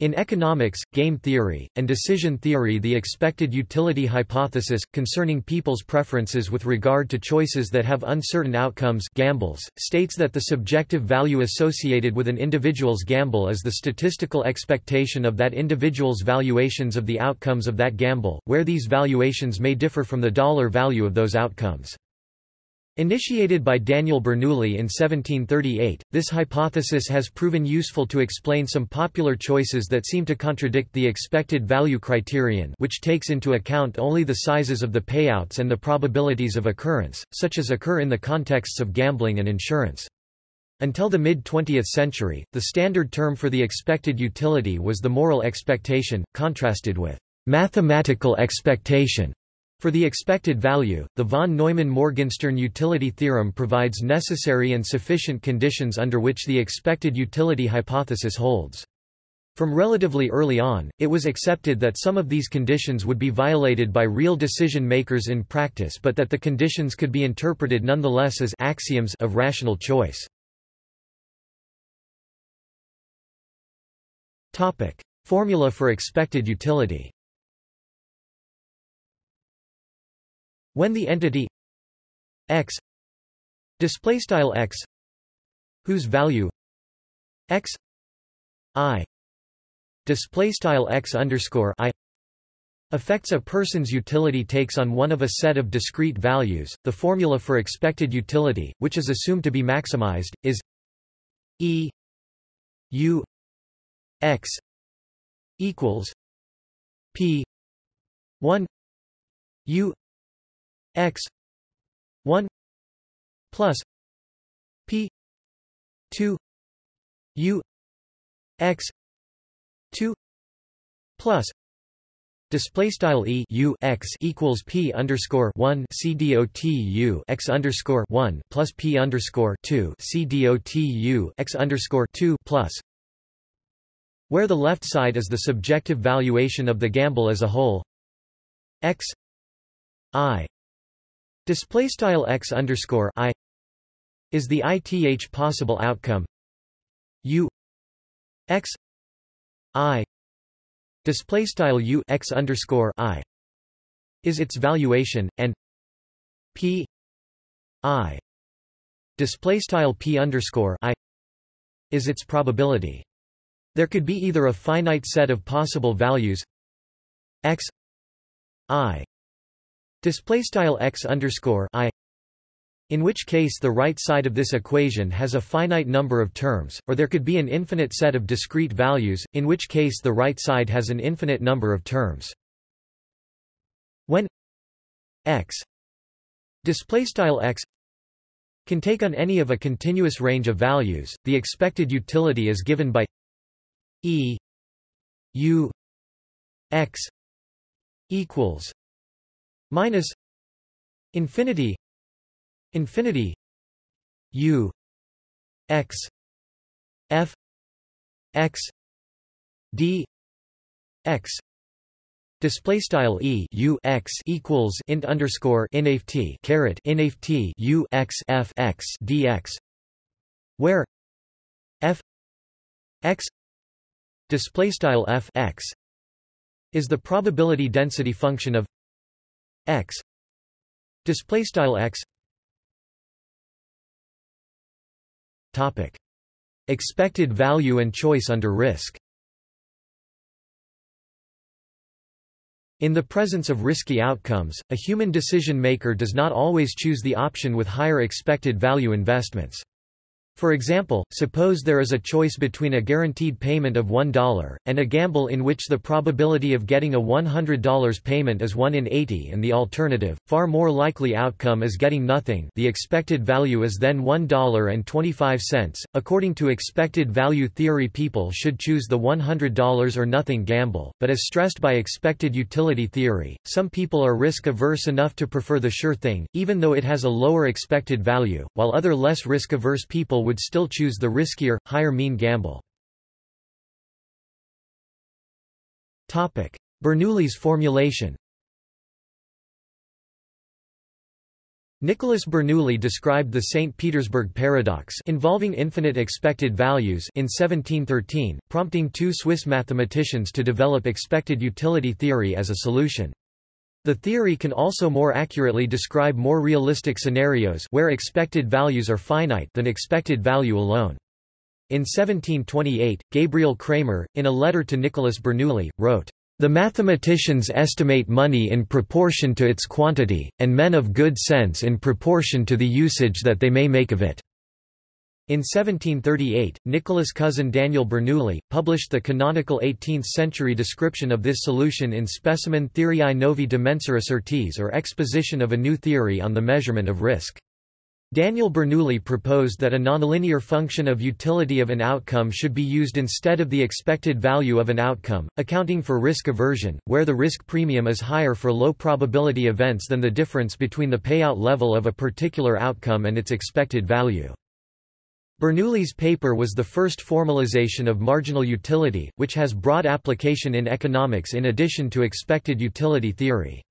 In economics, game theory, and decision theory the expected utility hypothesis, concerning people's preferences with regard to choices that have uncertain outcomes gambles, states that the subjective value associated with an individual's gamble is the statistical expectation of that individual's valuations of the outcomes of that gamble, where these valuations may differ from the dollar value of those outcomes. Initiated by Daniel Bernoulli in 1738, this hypothesis has proven useful to explain some popular choices that seem to contradict the expected value criterion which takes into account only the sizes of the payouts and the probabilities of occurrence, such as occur in the contexts of gambling and insurance. Until the mid-20th century, the standard term for the expected utility was the moral expectation, contrasted with mathematical expectation. For the expected value, the von Neumann-Morgenstern utility theorem provides necessary and sufficient conditions under which the expected utility hypothesis holds. From relatively early on, it was accepted that some of these conditions would be violated by real decision-makers in practice but that the conditions could be interpreted nonetheless as axioms of rational choice. Formula for expected utility When the entity x display style x whose value x i display style x underscore i affects a person's utility takes on one of a set of discrete values. The formula for expected utility, which is assumed to be maximized, is e u x equals p 1 u x 1 plus p 2 u x 2 plus Display style e u x equals p underscore one c dot u x underscore one plus p underscore two c dot u x underscore two plus, where the left side is the subjective valuation of the gamble as a whole, x i Display style x underscore i is the ith possible outcome. U x i display style u x underscore i is its valuation, and p i display style p underscore i is its probability. There could be either a finite set of possible values x i display style x underscore i in which case the right side of this equation has a finite number of terms, or there could be an infinite set of discrete values, in which case the right side has an infinite number of terms. When x x can take on any of a continuous range of values, the expected utility is given by e u x equals minus infinity infinity u x f x d x Display style e u x equals int underscore inft caret inft u x f x dx, where f x display style f x is the probability density function of x. Display style x. Topic. Expected value and choice under risk. In the presence of risky outcomes, a human decision maker does not always choose the option with higher expected value investments. For example, suppose there is a choice between a guaranteed payment of $1, and a gamble in which the probability of getting a $100 payment is 1 in 80 and the alternative, far more likely outcome is getting nothing the expected value is then $1.25. According to expected value theory people should choose the $100 or nothing gamble, but as stressed by expected utility theory, some people are risk-averse enough to prefer the sure thing, even though it has a lower expected value, while other less risk-averse people would still choose the riskier, higher mean gamble. Bernoulli's formulation Nicholas Bernoulli described the St. Petersburg paradox involving infinite expected values in 1713, prompting two Swiss mathematicians to develop expected utility theory as a solution. The theory can also more accurately describe more realistic scenarios where expected values are finite than expected value alone. In 1728, Gabriel Cramer, in a letter to Nicholas Bernoulli, wrote, the mathematicians estimate money in proportion to its quantity, and men of good sense in proportion to the usage that they may make of it." In 1738, Nicholas' cousin Daniel Bernoulli, published the canonical 18th-century description of this solution in Specimen Theoriae Novi de Mensura Certies or Exposition of a New Theory on the Measurement of Risk. Daniel Bernoulli proposed that a nonlinear function of utility of an outcome should be used instead of the expected value of an outcome, accounting for risk aversion, where the risk premium is higher for low probability events than the difference between the payout level of a particular outcome and its expected value. Bernoulli's paper was the first formalization of marginal utility, which has broad application in economics in addition to expected utility theory.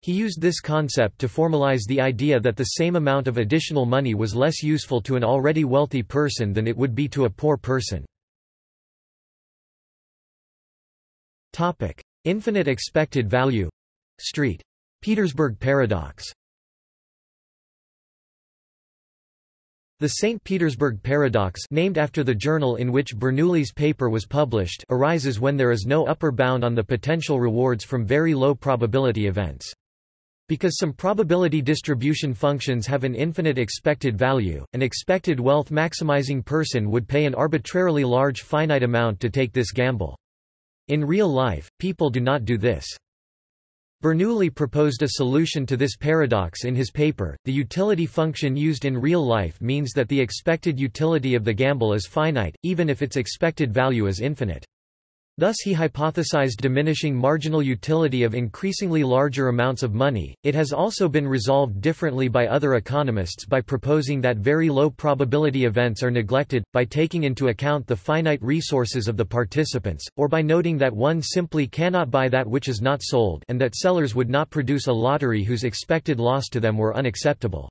He used this concept to formalize the idea that the same amount of additional money was less useful to an already wealthy person than it would be to a poor person. Infinite expected value — Street. Petersburg paradox The St. Petersburg paradox named after the journal in which Bernoulli's paper was published arises when there is no upper bound on the potential rewards from very low probability events. Because some probability distribution functions have an infinite expected value, an expected wealth maximizing person would pay an arbitrarily large finite amount to take this gamble. In real life, people do not do this. Bernoulli proposed a solution to this paradox in his paper. The utility function used in real life means that the expected utility of the gamble is finite, even if its expected value is infinite. Thus he hypothesized diminishing marginal utility of increasingly larger amounts of money. It has also been resolved differently by other economists by proposing that very low probability events are neglected, by taking into account the finite resources of the participants, or by noting that one simply cannot buy that which is not sold and that sellers would not produce a lottery whose expected loss to them were unacceptable.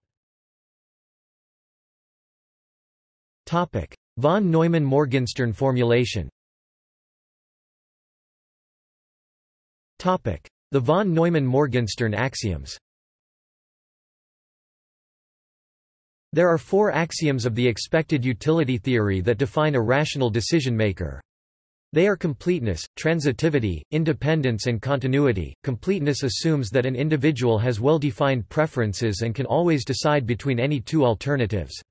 Von Neumann-Morgenstern formulation The von Neumann-Morgenstern axioms There are four axioms of the expected utility theory that define a rational decision-maker. They are completeness, transitivity, independence and continuity. Completeness assumes that an individual has well-defined preferences and can always decide between any two alternatives.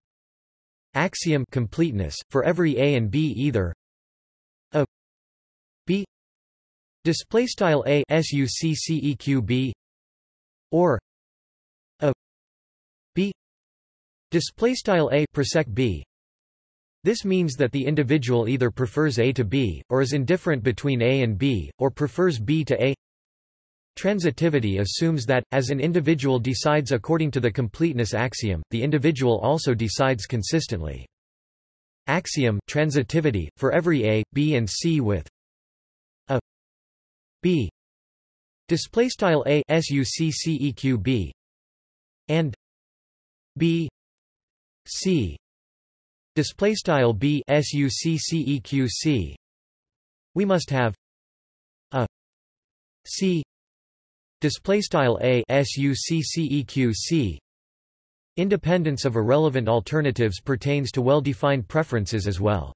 Axiom completeness, for every A and B either display style a or a b display style a persec b this means that the individual either prefers A to B, or is indifferent between A and B, or prefers B to A. Transitivity assumes that, as an individual decides according to the completeness axiom, the individual also decides consistently. Axiom transitivity, for every A, B and C with b. Display style a succeq b. And b. C. Display style b succeq c we must have a c. Display style a succeq c. Independence of irrelevant alternatives pertains to well-defined preferences as well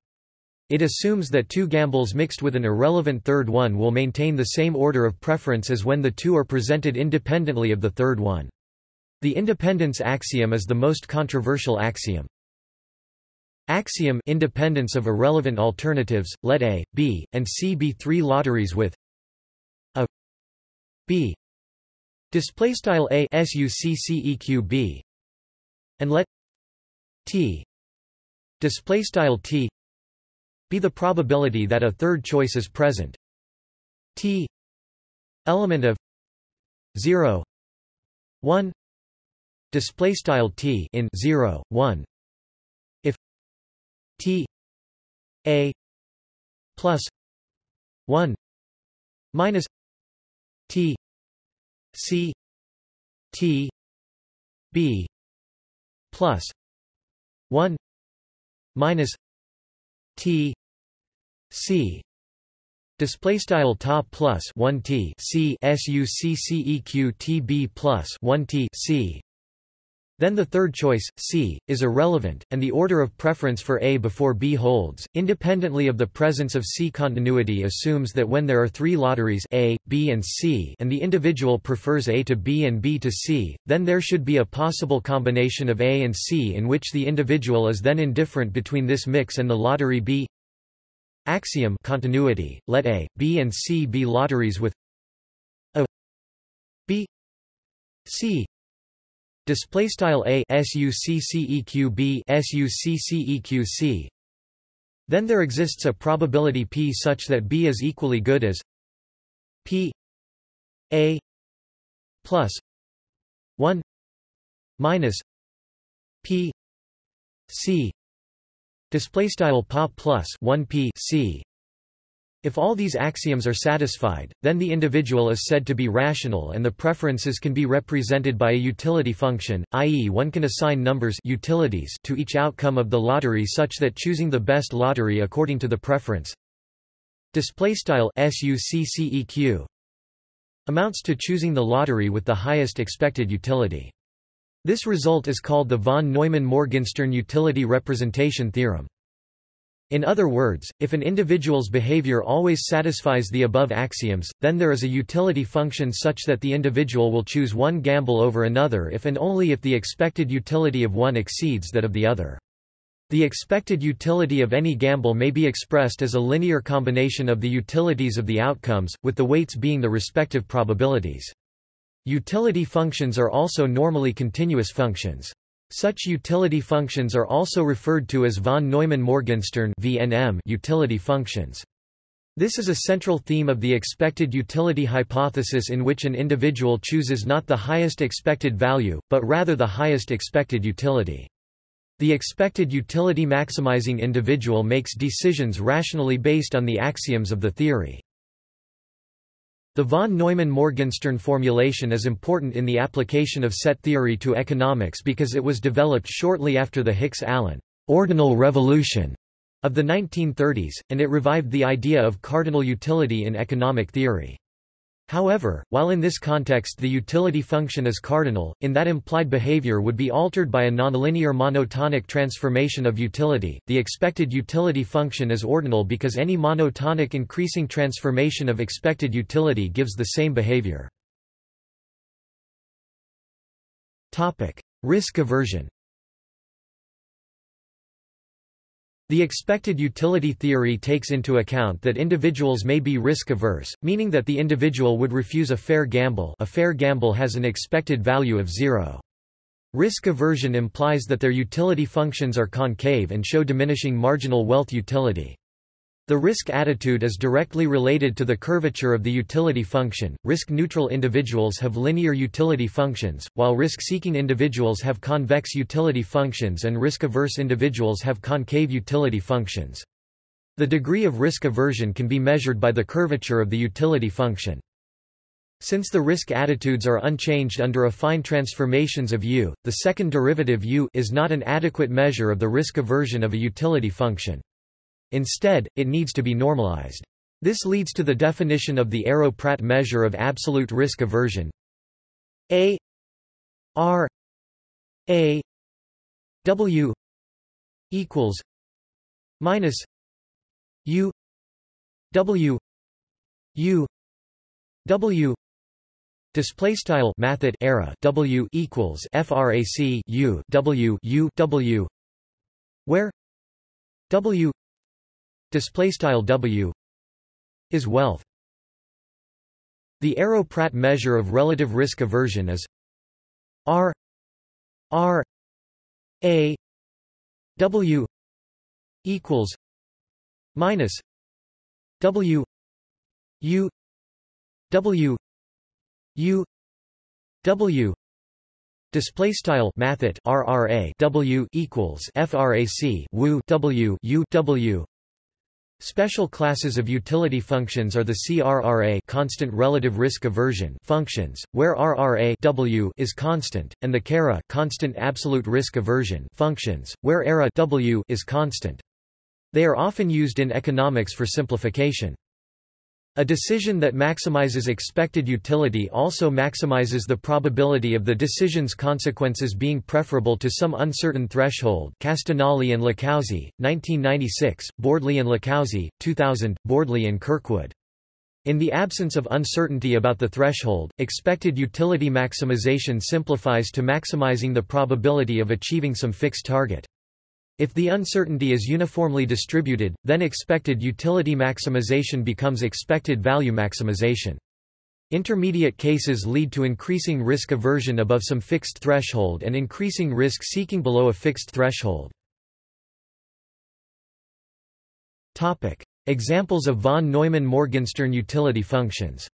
it assumes that two gambles mixed with an irrelevant third one will maintain the same order of preference as when the two are presented independently of the third one. The independence axiom is the most controversial axiom. Axiom independence of irrelevant alternatives, let A, B, and C be three lotteries with A B display style and let T display style T be the probability that a third choice is present. T element of 0 1 display style t in 0 1 if t a plus 1 minus t c t b plus 1 minus t c display style top plus 1 t c succeq t b plus 1 t c then the third choice, C, is irrelevant, and the order of preference for A before B holds. Independently of the presence of C continuity assumes that when there are three lotteries A, B and C and the individual prefers A to B and B to C, then there should be a possible combination of A and C in which the individual is then indifferent between this mix and the lottery B. Axiom continuity, let A, B and C be lotteries with A B C display style a succeq b succeq then there exists a probability p such that b is equally good as p a plus 1 minus p c. Display style pop plus 1 p c if all these axioms are satisfied, then the individual is said to be rational and the preferences can be represented by a utility function, i.e. one can assign numbers utilities to each outcome of the lottery such that choosing the best lottery according to the preference amounts to choosing the lottery with the highest expected utility. This result is called the von Neumann-Morgenstern utility representation theorem. In other words, if an individual's behavior always satisfies the above axioms, then there is a utility function such that the individual will choose one gamble over another if and only if the expected utility of one exceeds that of the other. The expected utility of any gamble may be expressed as a linear combination of the utilities of the outcomes, with the weights being the respective probabilities. Utility functions are also normally continuous functions. Such utility functions are also referred to as von Neumann-Morgenstern utility functions. This is a central theme of the expected utility hypothesis in which an individual chooses not the highest expected value, but rather the highest expected utility. The expected utility maximizing individual makes decisions rationally based on the axioms of the theory. The von Neumann-Morgenstern formulation is important in the application of set theory to economics because it was developed shortly after the Hicks-Allen ordinal revolution of the 1930s, and it revived the idea of cardinal utility in economic theory. However, while in this context the utility function is cardinal, in that implied behavior would be altered by a nonlinear monotonic transformation of utility, the expected utility function is ordinal because any monotonic increasing transformation of expected utility gives the same behavior. Risk aversion The expected utility theory takes into account that individuals may be risk-averse, meaning that the individual would refuse a fair gamble a fair gamble has an expected value of zero. Risk aversion implies that their utility functions are concave and show diminishing marginal wealth utility. The risk attitude is directly related to the curvature of the utility function. Risk neutral individuals have linear utility functions, while risk seeking individuals have convex utility functions and risk averse individuals have concave utility functions. The degree of risk aversion can be measured by the curvature of the utility function. Since the risk attitudes are unchanged under affine transformations of u, the second derivative u is not an adequate measure of the risk aversion of a utility function. Instead, it needs to be normalized. This leads to the definition of the Arrow-Pratt measure of absolute risk aversion. A R A W equals minus U W U W Display style mathet era W equals frac U W U W where W display style W is wealth. The Arrow-Pratt measure of relative risk aversion is R R A W equals minus W U W U W Display style mathet RRA W equals FRAC WU W U W Special classes of utility functions are the CRRA constant relative risk aversion functions, where RRA w is constant, and the CARA constant absolute risk aversion functions, where ARA w is constant. They are often used in economics for simplification. A decision that maximizes expected utility also maximizes the probability of the decision's consequences being preferable to some uncertain threshold Castagnoli and LiCalzi, 1996, Bordley and LiCalzi, 2000, Bordley and Kirkwood. In the absence of uncertainty about the threshold, expected utility maximization simplifies to maximizing the probability of achieving some fixed target. If the uncertainty is uniformly distributed, then expected utility maximization becomes expected value maximization. Intermediate cases lead to increasing risk aversion above some fixed threshold and increasing risk seeking below a fixed threshold. Topic: Examples of von Neumann-Morgenstern utility functions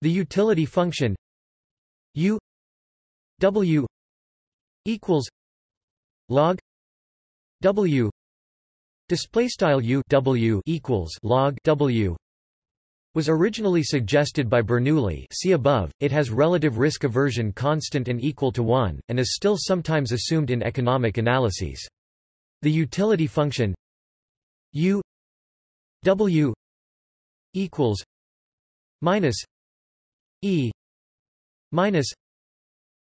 The utility function u w equals log W display style U W equals log W was originally suggested by Bernoulli see above, it has relative risk aversion constant and equal to 1, and is still sometimes assumed in economic analyses. The utility function U W equals minus E minus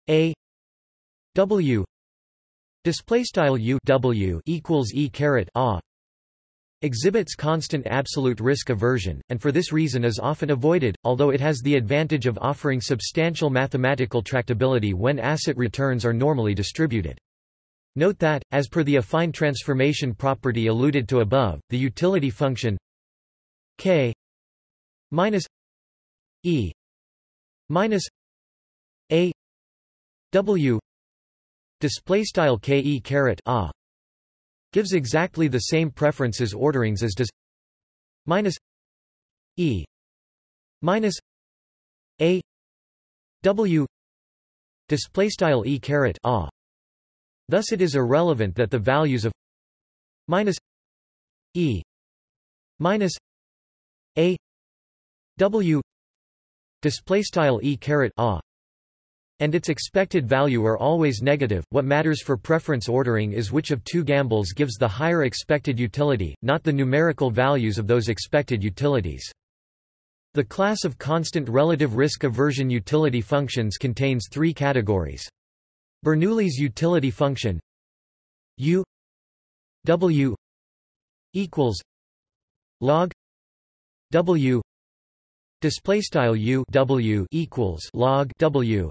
A W display style U W equals E caret A exhibits constant absolute risk aversion, and for this reason is often avoided, although it has the advantage of offering substantial mathematical tractability when asset returns are normally distributed. Note that, as per the affine transformation property alluded to above, the utility function k minus e minus a w display style ke caret a gives exactly the same preferences orderings as does minus e minus a w display style e caret a. Thus it is irrelevant that the values of minus e minus a w display style e caret a and its expected value are always negative. What matters for preference ordering is which of two gambles gives the higher expected utility, not the numerical values of those expected utilities. The class of constant relative risk aversion utility functions contains three categories. Bernoulli's utility function U W equals log W display style U W equals log W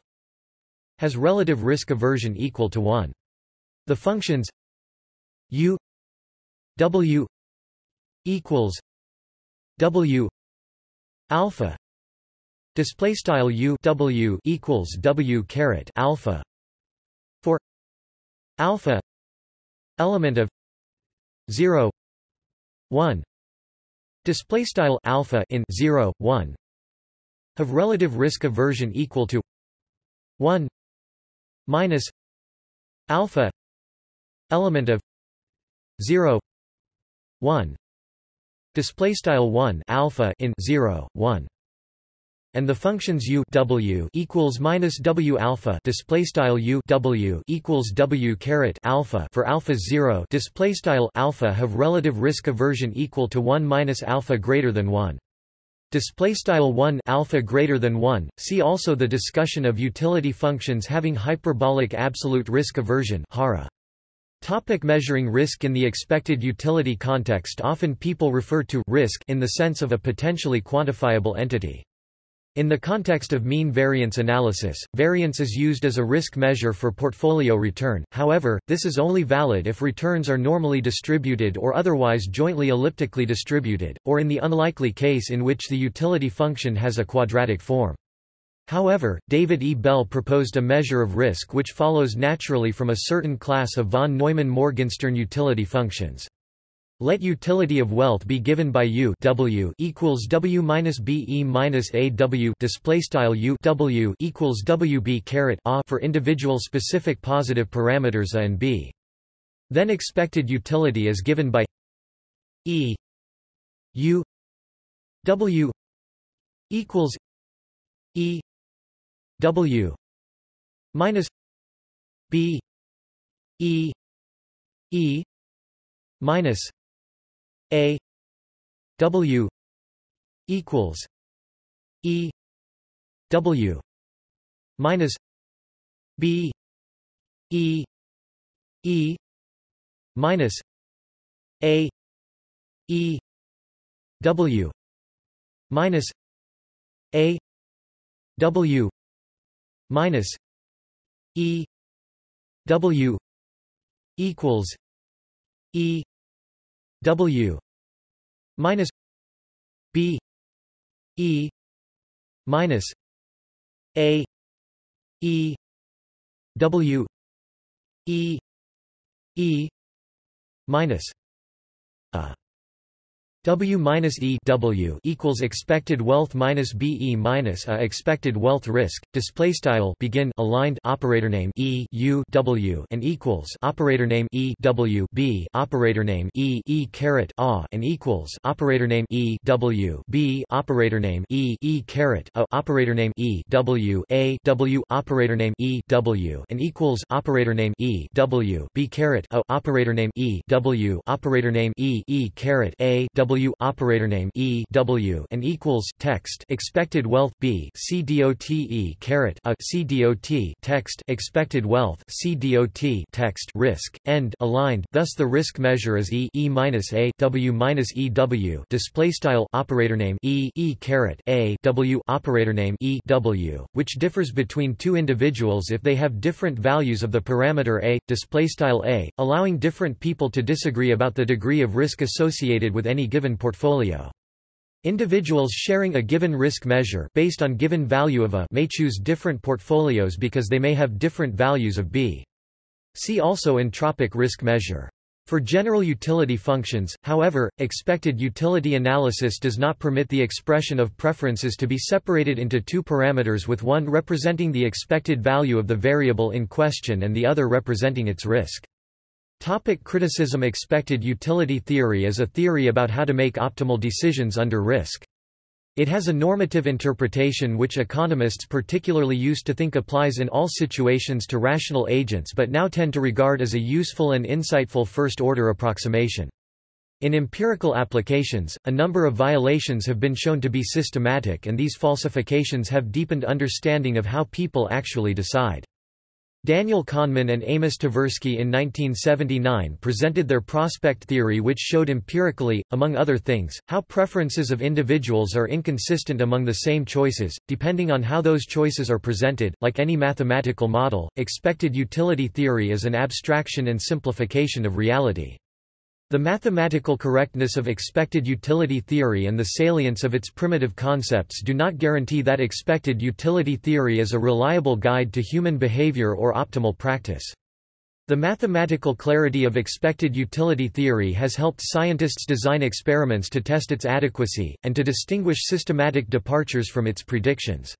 has relative risk aversion equal to 1. The functions u w equals w alpha display style u w equals w caret alpha for alpha element of 0 1 display style alpha in 0 1 have relative risk aversion equal to 1 minus alpha element of 0 1 display style 1 alpha in 0 1 and the functions u w equals minus w alpha display style u w equals w caret alpha for alpha 0 display style alpha have relative risk aversion equal to 1 minus alpha greater than 1 Display style 1 alpha greater than 1. See also the discussion of utility functions having hyperbolic absolute risk aversion (HARA). Topic measuring risk In the expected utility context often people refer to risk in the sense of a potentially quantifiable entity. In the context of mean variance analysis, variance is used as a risk measure for portfolio return, however, this is only valid if returns are normally distributed or otherwise jointly elliptically distributed, or in the unlikely case in which the utility function has a quadratic form. However, David E. Bell proposed a measure of risk which follows naturally from a certain class of von Neumann-Morgenstern utility functions. Let utility of wealth be given by U W equals W minus B E minus A W display style U W equals W B caret A for individual specific positive parameters A and B. Then expected utility is given by E U W equals E W minus B E E minus A W equals E W minus B E E minus A E W minus A W minus E W equals E W minus B E minus A E W E E minus a W minus E W equals expected wealth minus B E minus A expected wealth risk display style begin aligned operator name E U W and equals operator name E W B operator name E E caret A and equals operator name E W B operator name E E caret A operator name E W A W operator name E W and equals operator name E W B caret A operator name E W operator name E E caret A W W operator name E W and equals text expected wealth B C D O T E caret a C D O T text expected wealth C D O T text risk end aligned. Thus the risk measure is E E minus A W minus E W. Display style operator name E E caret A W operator name E W which differs between two individuals if they have different values of the parameter A. Display style A allowing different people to disagree about the degree of risk associated with any given given portfolio. Individuals sharing a given risk measure based on given value of A may choose different portfolios because they may have different values of B. See also entropic risk measure. For general utility functions, however, expected utility analysis does not permit the expression of preferences to be separated into two parameters with one representing the expected value of the variable in question and the other representing its risk. Topic criticism Expected utility theory is a theory about how to make optimal decisions under risk. It has a normative interpretation which economists particularly used to think applies in all situations to rational agents but now tend to regard as a useful and insightful first-order approximation. In empirical applications, a number of violations have been shown to be systematic and these falsifications have deepened understanding of how people actually decide. Daniel Kahneman and Amos Tversky in 1979 presented their prospect theory which showed empirically, among other things, how preferences of individuals are inconsistent among the same choices, depending on how those choices are presented. Like any mathematical model, expected utility theory is an abstraction and simplification of reality. The mathematical correctness of expected utility theory and the salience of its primitive concepts do not guarantee that expected utility theory is a reliable guide to human behavior or optimal practice. The mathematical clarity of expected utility theory has helped scientists design experiments to test its adequacy, and to distinguish systematic departures from its predictions.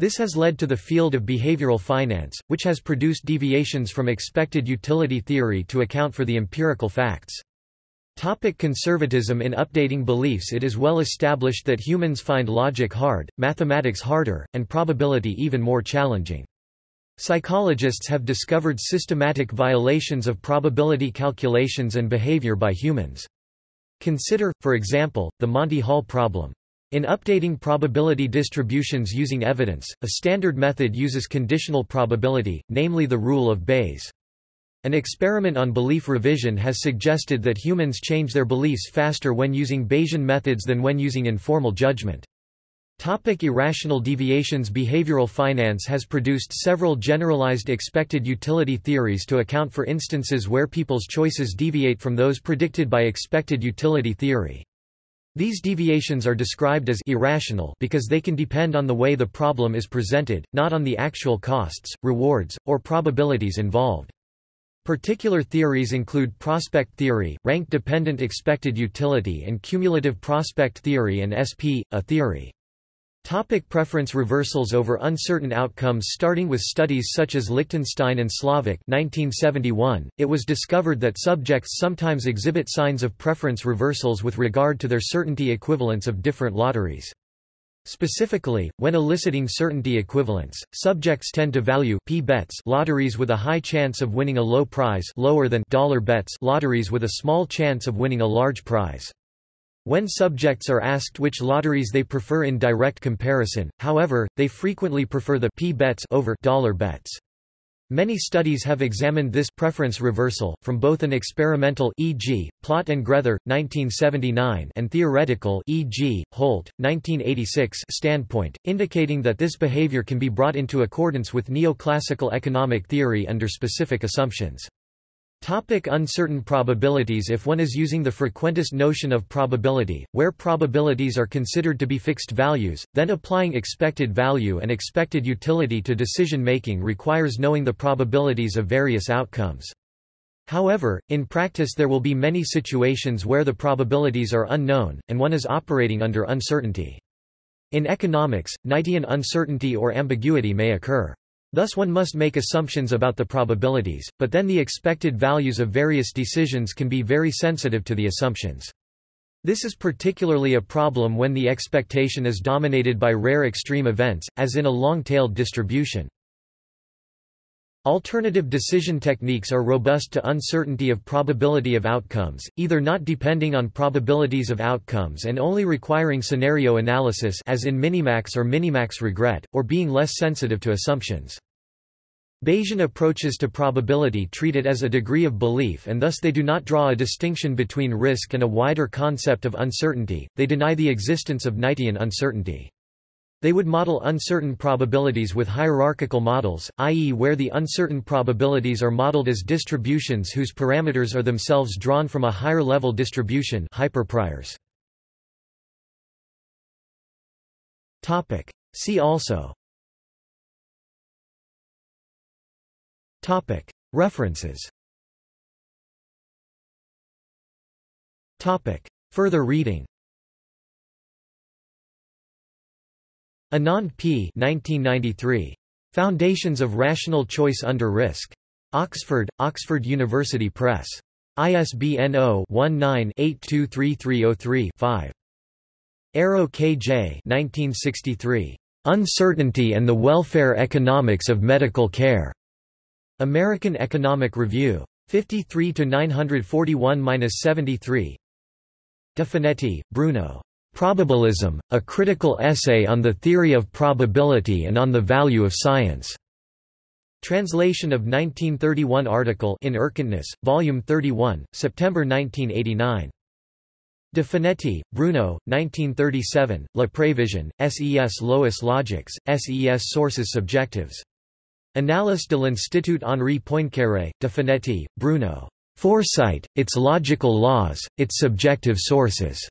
This has led to the field of behavioral finance, which has produced deviations from expected utility theory to account for the empirical facts. Topic conservatism In updating beliefs It is well established that humans find logic hard, mathematics harder, and probability even more challenging. Psychologists have discovered systematic violations of probability calculations and behavior by humans. Consider, for example, the Monty Hall problem. In updating probability distributions using evidence, a standard method uses conditional probability, namely the rule of Bayes. An experiment on belief revision has suggested that humans change their beliefs faster when using Bayesian methods than when using informal judgment. Topic irrational deviations Behavioral finance has produced several generalized expected utility theories to account for instances where people's choices deviate from those predicted by expected utility theory. These deviations are described as irrational because they can depend on the way the problem is presented, not on the actual costs, rewards, or probabilities involved. Particular theories include prospect theory, rank-dependent expected utility and cumulative prospect theory and SP, a theory. Topic preference reversals over uncertain outcomes Starting with studies such as Lichtenstein and Slovic 1971, it was discovered that subjects sometimes exhibit signs of preference reversals with regard to their certainty equivalents of different lotteries. Specifically, when eliciting certainty equivalence, subjects tend to value p bets lotteries with a high chance of winning a low prize lower than dollar bets lotteries with a small chance of winning a large prize. When subjects are asked which lotteries they prefer in direct comparison, however, they frequently prefer the p bets over dollar bets. Many studies have examined this preference reversal, from both an experimental e.g., Plott and Grether, 1979 and theoretical e.g., Holt, 1986 standpoint, indicating that this behavior can be brought into accordance with neoclassical economic theory under specific assumptions. Topic uncertain probabilities If one is using the frequentist notion of probability, where probabilities are considered to be fixed values, then applying expected value and expected utility to decision-making requires knowing the probabilities of various outcomes. However, in practice there will be many situations where the probabilities are unknown, and one is operating under uncertainty. In economics, Knightian uncertainty or ambiguity may occur. Thus one must make assumptions about the probabilities, but then the expected values of various decisions can be very sensitive to the assumptions. This is particularly a problem when the expectation is dominated by rare extreme events, as in a long-tailed distribution. Alternative decision techniques are robust to uncertainty of probability of outcomes, either not depending on probabilities of outcomes and only requiring scenario analysis as in minimax or minimax regret, or being less sensitive to assumptions. Bayesian approaches to probability treat it as a degree of belief and thus they do not draw a distinction between risk and a wider concept of uncertainty, they deny the existence of Knightian uncertainty. They would model uncertain probabilities with hierarchical models, i.e. where the uncertain probabilities are modeled as distributions whose parameters are themselves drawn from a higher-level distribution hyperpriors. See also Topic. References Topic. Further reading Anand P. 1993. Foundations of Rational Choice Under Risk. Oxford, Oxford University Press. ISBN 0-19-823303-5. Arrow K. J. 1963. Uncertainty and the Welfare Economics of Medical Care. American Economic Review. 53 941-73. De Finetti, Bruno. Probabilism, a critical essay on the theory of probability and on the value of science. Translation of 1931 article in Erkenntnis, Volume 31, September 1989. De Finetti, Bruno, 1937, La Prévision, SES Lois Logics, SES Sources Subjectives. Annales de l'Institut Henri Poincaré, De Finetti, Bruno. Foresight, its logical laws, its subjective sources.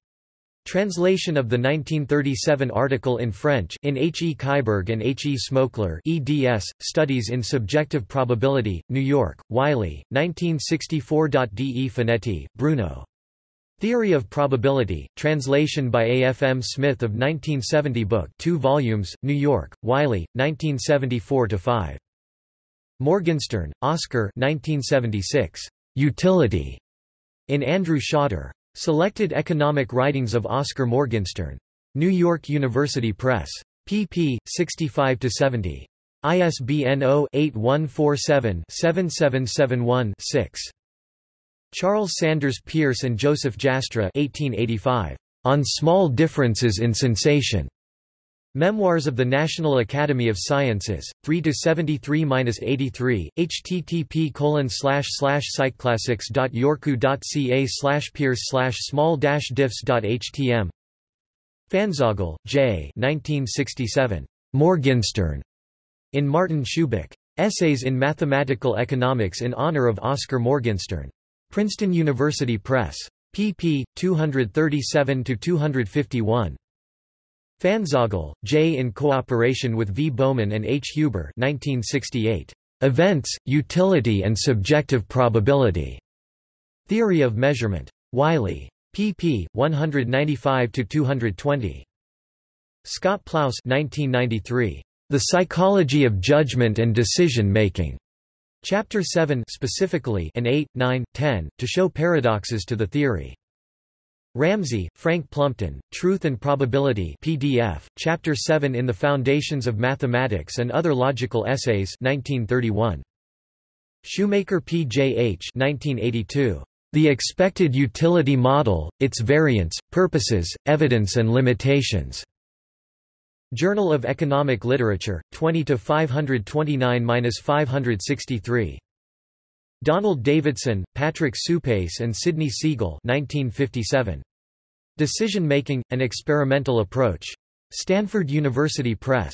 Translation of the 1937 article in French in H. E. Kyburg and H. E. Smokler eds, Studies in Subjective Probability, New York, Wiley, 1964. D. E. Finetti, Bruno. Theory of Probability, translation by A. F. M. Smith of 1970 book 2 volumes, New York, Wiley, 1974-5. Morgenstern, Oscar 1976. Utility. In Andrew Schotter. Selected Economic Writings of Oscar Morgenstern. New York University Press. pp. 65–70. ISBN 0-8147-7771-6. Charles Sanders Peirce and Joseph Jastrow 1885. On Small Differences in Sensation. Memoirs of the National Academy of Sciences, 3 to 73-83, http colon slash slash psychclassics.yorku.ca slash peirce slash small dash diffs.htm Pfanzagl, J. 1967. Morgenstern. In Martin Shubik. Essays in Mathematical Economics in honor of Oscar Morgenstern. Princeton University Press. pp. 237–251. Pfanzagl, J. in cooperation with V. Baumann and H. Huber 1968. Events, Utility and Subjective Probability. Theory of Measurement. Wiley. pp. 195–220. Scott Plous 1993. The Psychology of Judgment and Decision Making. Chapter 7 specifically and 8, 9, 10, to show paradoxes to the theory. Ramsey, Frank Plumpton, Truth and Probability PDF, Chapter 7 in The Foundations of Mathematics and Other Logical Essays 1931. Schoemaker P. J. H. 1982. The Expected Utility Model, Its Variants, Purposes, Evidence and Limitations. Journal of Economic Literature, 20 529-563. Donald Davidson, Patrick Suppes and Sidney Siegel 1957. Decision Making, An Experimental Approach. Stanford University Press.